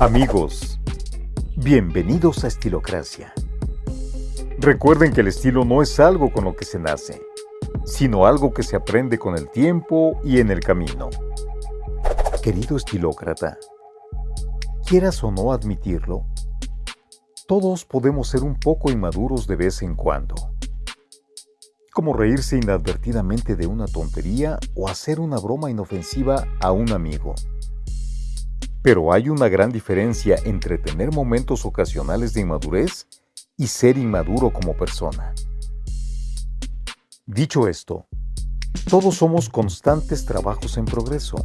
Amigos, bienvenidos a Estilocracia. Recuerden que el estilo no es algo con lo que se nace, sino algo que se aprende con el tiempo y en el camino. Querido estilócrata, quieras o no admitirlo, todos podemos ser un poco inmaduros de vez en cuando. Como reírse inadvertidamente de una tontería o hacer una broma inofensiva a un amigo. Pero hay una gran diferencia entre tener momentos ocasionales de inmadurez y ser inmaduro como persona. Dicho esto, todos somos constantes trabajos en progreso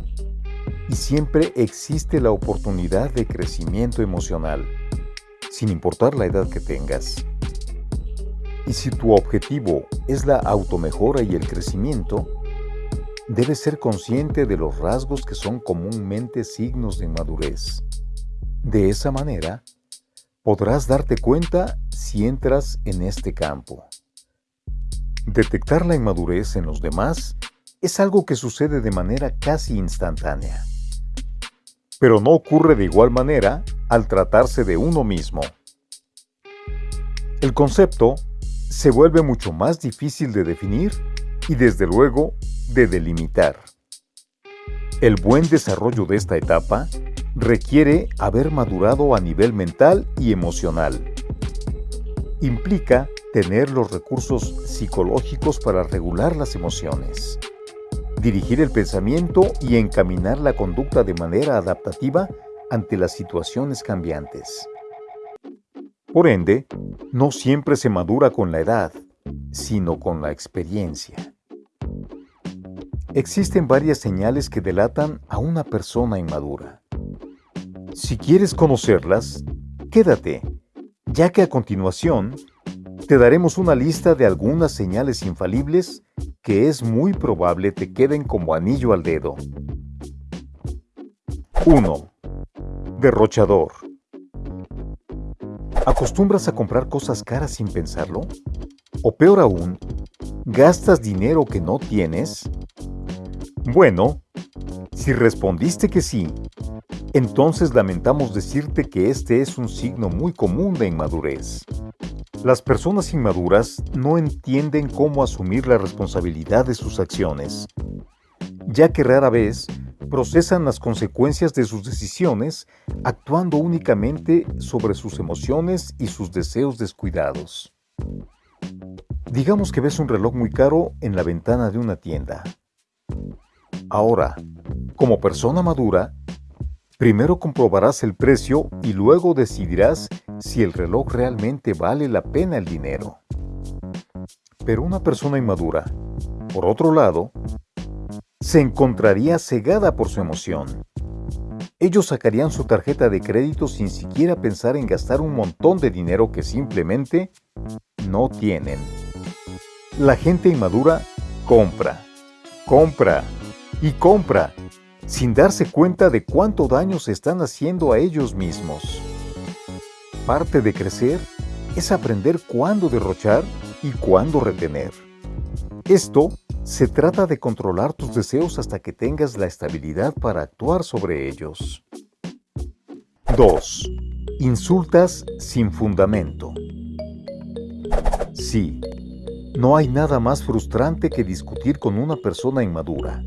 y siempre existe la oportunidad de crecimiento emocional, sin importar la edad que tengas. Y si tu objetivo es la automejora y el crecimiento, debes ser consciente de los rasgos que son comúnmente signos de inmadurez. De esa manera, podrás darte cuenta si entras en este campo. Detectar la inmadurez en los demás es algo que sucede de manera casi instantánea. Pero no ocurre de igual manera al tratarse de uno mismo. El concepto se vuelve mucho más difícil de definir y desde luego de delimitar. El buen desarrollo de esta etapa requiere haber madurado a nivel mental y emocional. Implica tener los recursos psicológicos para regular las emociones, dirigir el pensamiento y encaminar la conducta de manera adaptativa ante las situaciones cambiantes. Por ende, no siempre se madura con la edad, sino con la experiencia. Existen varias señales que delatan a una persona inmadura. Si quieres conocerlas, quédate, ya que a continuación te daremos una lista de algunas señales infalibles que es muy probable te queden como anillo al dedo. 1. Derrochador. ¿Acostumbras a comprar cosas caras sin pensarlo? O peor aún, ¿gastas dinero que no tienes? Bueno, si respondiste que sí, entonces lamentamos decirte que este es un signo muy común de inmadurez. Las personas inmaduras no entienden cómo asumir la responsabilidad de sus acciones, ya que rara vez procesan las consecuencias de sus decisiones actuando únicamente sobre sus emociones y sus deseos descuidados. Digamos que ves un reloj muy caro en la ventana de una tienda. Ahora, como persona madura, primero comprobarás el precio y luego decidirás si el reloj realmente vale la pena el dinero. Pero una persona inmadura, por otro lado, se encontraría cegada por su emoción. Ellos sacarían su tarjeta de crédito sin siquiera pensar en gastar un montón de dinero que simplemente no tienen. La gente inmadura compra, compra, y compra, sin darse cuenta de cuánto daño se están haciendo a ellos mismos. Parte de crecer es aprender cuándo derrochar y cuándo retener. Esto se trata de controlar tus deseos hasta que tengas la estabilidad para actuar sobre ellos. 2. Insultas sin fundamento. Sí, no hay nada más frustrante que discutir con una persona inmadura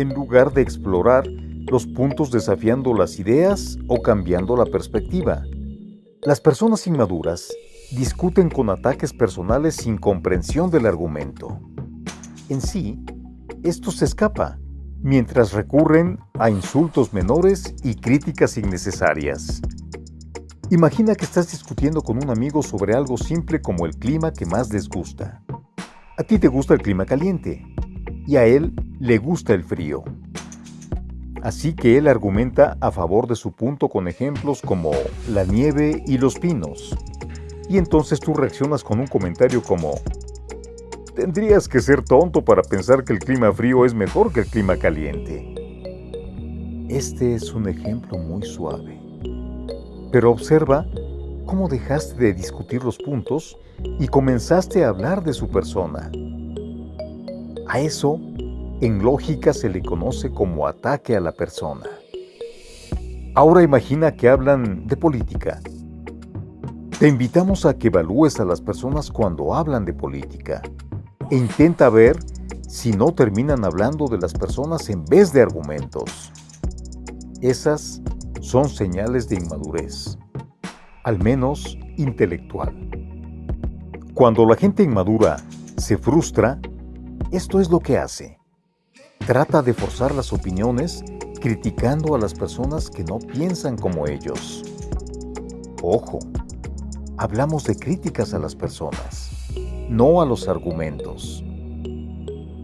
en lugar de explorar los puntos desafiando las ideas o cambiando la perspectiva. Las personas inmaduras discuten con ataques personales sin comprensión del argumento. En sí, esto se escapa, mientras recurren a insultos menores y críticas innecesarias. Imagina que estás discutiendo con un amigo sobre algo simple como el clima que más les gusta. A ti te gusta el clima caliente y a él le gusta el frío. Así que él argumenta a favor de su punto con ejemplos como la nieve y los pinos. Y entonces tú reaccionas con un comentario como, tendrías que ser tonto para pensar que el clima frío es mejor que el clima caliente. Este es un ejemplo muy suave. Pero observa cómo dejaste de discutir los puntos y comenzaste a hablar de su persona. A eso en lógica se le conoce como ataque a la persona. Ahora imagina que hablan de política. Te invitamos a que evalúes a las personas cuando hablan de política e intenta ver si no terminan hablando de las personas en vez de argumentos. Esas son señales de inmadurez, al menos intelectual. Cuando la gente inmadura se frustra, esto es lo que hace. Trata de forzar las opiniones criticando a las personas que no piensan como ellos. Ojo, hablamos de críticas a las personas, no a los argumentos.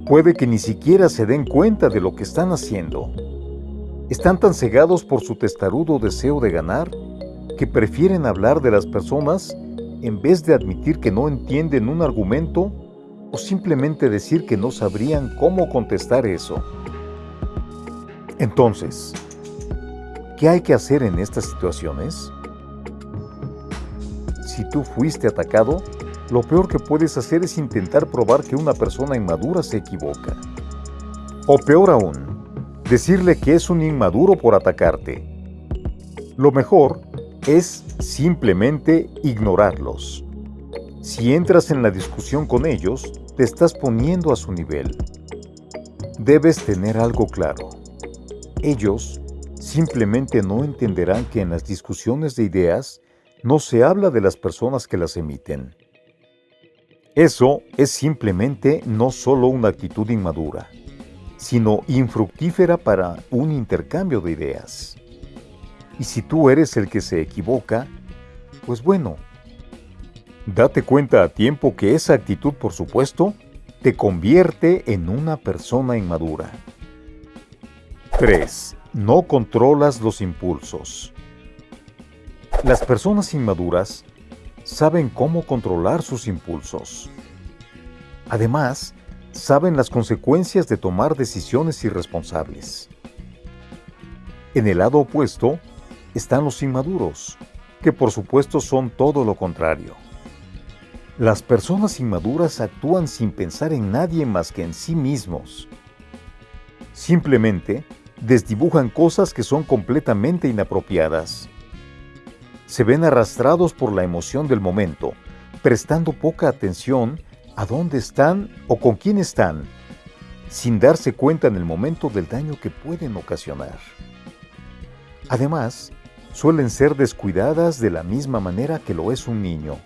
Puede que ni siquiera se den cuenta de lo que están haciendo. Están tan cegados por su testarudo deseo de ganar que prefieren hablar de las personas en vez de admitir que no entienden un argumento simplemente decir que no sabrían cómo contestar eso. Entonces, ¿qué hay que hacer en estas situaciones? Si tú fuiste atacado, lo peor que puedes hacer es intentar probar que una persona inmadura se equivoca. O peor aún, decirle que es un inmaduro por atacarte. Lo mejor es simplemente ignorarlos. Si entras en la discusión con ellos, te estás poniendo a su nivel. Debes tener algo claro. Ellos simplemente no entenderán que en las discusiones de ideas no se habla de las personas que las emiten. Eso es simplemente no solo una actitud inmadura, sino infructífera para un intercambio de ideas. Y si tú eres el que se equivoca, pues bueno, date cuenta a tiempo que esa actitud, por supuesto, te convierte en una persona inmadura. 3. No controlas los impulsos. Las personas inmaduras saben cómo controlar sus impulsos. Además, saben las consecuencias de tomar decisiones irresponsables. En el lado opuesto están los inmaduros, que por supuesto son todo lo contrario. Las personas inmaduras actúan sin pensar en nadie más que en sí mismos. Simplemente desdibujan cosas que son completamente inapropiadas. Se ven arrastrados por la emoción del momento, prestando poca atención a dónde están o con quién están, sin darse cuenta en el momento del daño que pueden ocasionar. Además, suelen ser descuidadas de la misma manera que lo es un niño,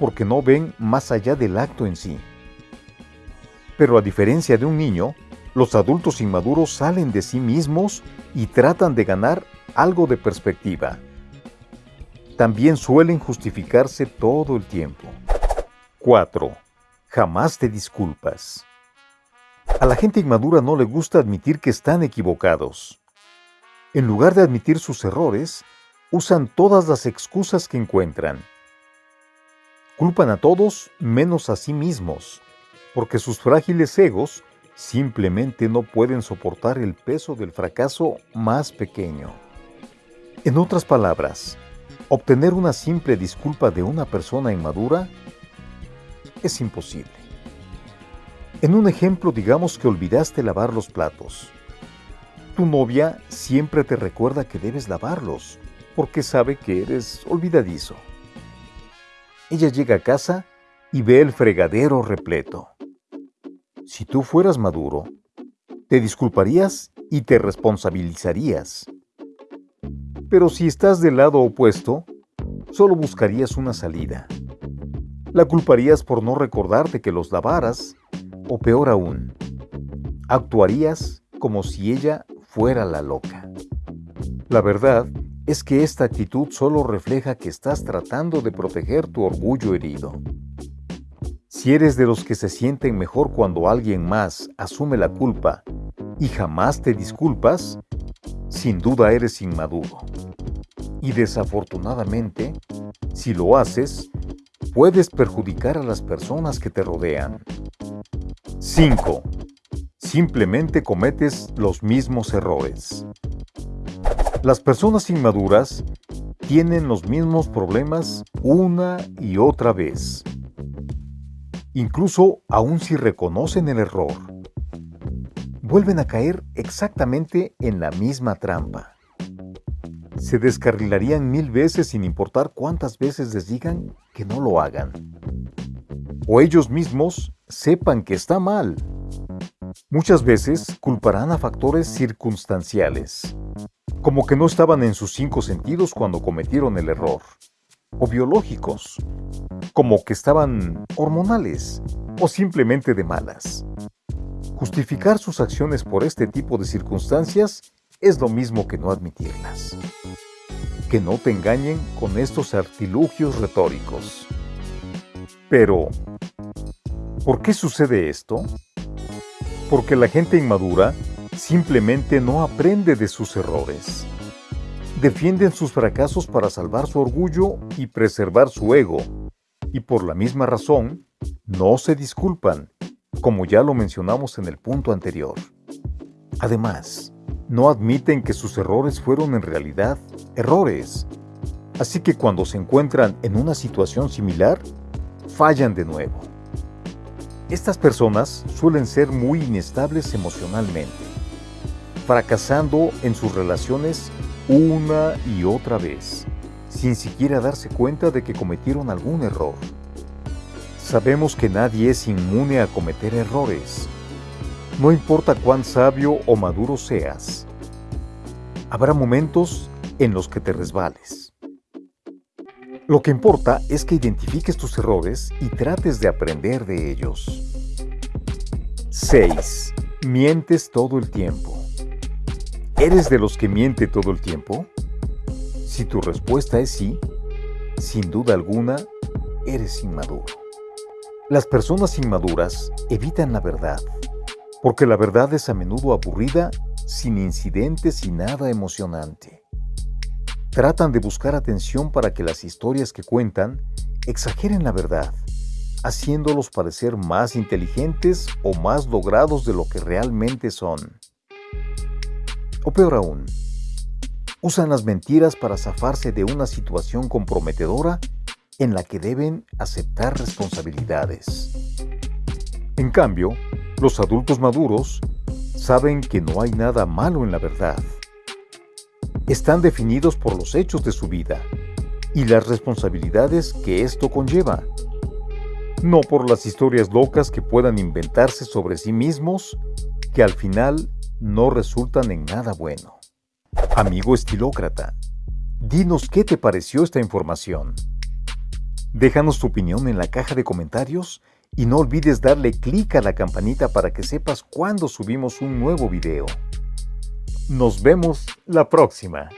porque no ven más allá del acto en sí. Pero a diferencia de un niño, los adultos inmaduros salen de sí mismos y tratan de ganar algo de perspectiva. También suelen justificarse todo el tiempo. 4. Jamás te disculpas. A la gente inmadura no le gusta admitir que están equivocados. En lugar de admitir sus errores, usan todas las excusas que encuentran. Culpan a todos menos a sí mismos, porque sus frágiles egos simplemente no pueden soportar el peso del fracaso más pequeño. En otras palabras, obtener una simple disculpa de una persona inmadura es imposible. En un ejemplo, digamos que olvidaste lavar los platos. Tu novia siempre te recuerda que debes lavarlos, porque sabe que eres olvidadizo. Ella llega a casa y ve el fregadero repleto. Si tú fueras maduro, te disculparías y te responsabilizarías. Pero si estás del lado opuesto, solo buscarías una salida. La culparías por no recordarte que los lavaras, o peor aún, actuarías como si ella fuera la loca. La verdad es que esta actitud solo refleja que estás tratando de proteger tu orgullo herido. Si eres de los que se sienten mejor cuando alguien más asume la culpa y jamás te disculpas, sin duda eres inmaduro. Y desafortunadamente, si lo haces, puedes perjudicar a las personas que te rodean. 5. Simplemente cometes los mismos errores. Las personas inmaduras tienen los mismos problemas una y otra vez incluso aun si reconocen el error, vuelven a caer exactamente en la misma trampa. se descarrilarían mil veces sin importar cuántas veces les digan que no lo hagan. O ellos mismos sepan que está mal. Muchas veces culparán a factores circunstanciales, como que no estaban en sus cinco sentidos cuando cometieron el error, o biológicos, como que estaban hormonales o simplemente de malas. Justificar sus acciones por este tipo de circunstancias es lo mismo que no admitirlas. Que no te engañen con estos artilugios retóricos. Pero, ¿por qué sucede esto? Porque la gente inmadura simplemente no aprende de sus errores. Defienden sus fracasos para salvar su orgullo y preservar su ego, y por la misma razón, no se disculpan como ya lo mencionamos en el punto anterior. Además, no admiten que sus errores fueron en realidad errores. Así que cuando se encuentran en una situación similar, fallan de nuevo. Estas personas suelen ser muy inestables emocionalmente, fracasando en sus relaciones una y otra vez, sin siquiera darse cuenta de que cometieron algún error. Sabemos que nadie es inmune a cometer errores. No importa cuán sabio o maduro seas. Habrá momentos en los que te resbales. Lo que importa es que identifiques tus errores y trates de aprender de ellos. 6. Mientes todo el tiempo. ¿Eres de los que miente todo el tiempo? Si tu respuesta es sí, sin duda alguna, eres inmaduro. Las personas inmaduras evitan la verdad, porque la verdad es a menudo aburrida, sin incidentes y nada emocionante. Tratan de buscar atención para que las historias que cuentan exageren la verdad, haciéndolos parecer más inteligentes o más logrados de lo que realmente son. O peor aún, usan las mentiras para zafarse de una situación comprometedora en la que deben aceptar responsabilidades. En cambio, los adultos maduros saben que no hay nada malo en la verdad. Están definidos por los hechos de su vida y las responsabilidades que esto conlleva, no por las historias locas que puedan inventarse sobre sí mismos que al final no resultan en nada bueno. Amigo estilócrata, dinos qué te pareció esta información. Déjanos tu opinión en la caja de comentarios y no olvides darle clic a la campanita para que sepas cuando subimos un nuevo video. Nos vemos la próxima.